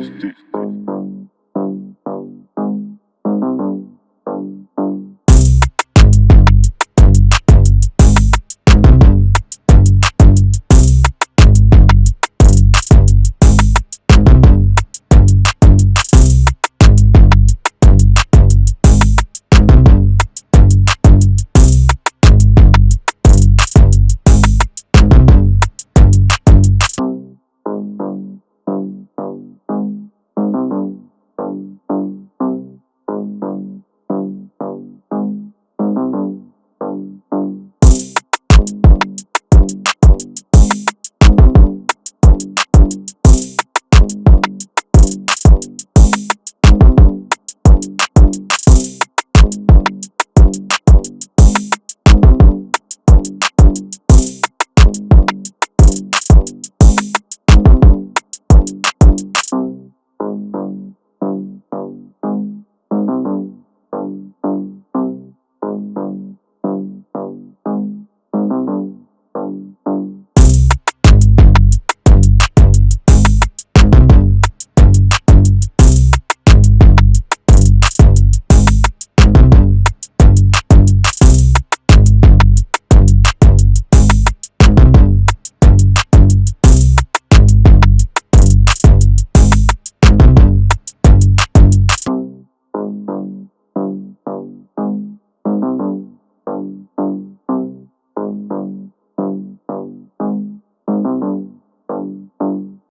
Justice.